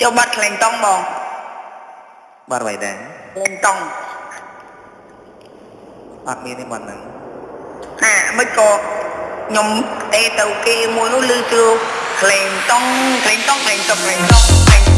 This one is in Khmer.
ចូលបាត់ខ្លែងតង់បងបាត់អ្វីដែរខ្លែងតង់អត់មានទេបាត់ហ្នឹងហាមិនក៏ខ្ញុំទេទៅគេមួយនោះលឺជឿខ្លែងតង់ខ្លែងតង់ខ្លែងតង់ខ្លែងតង់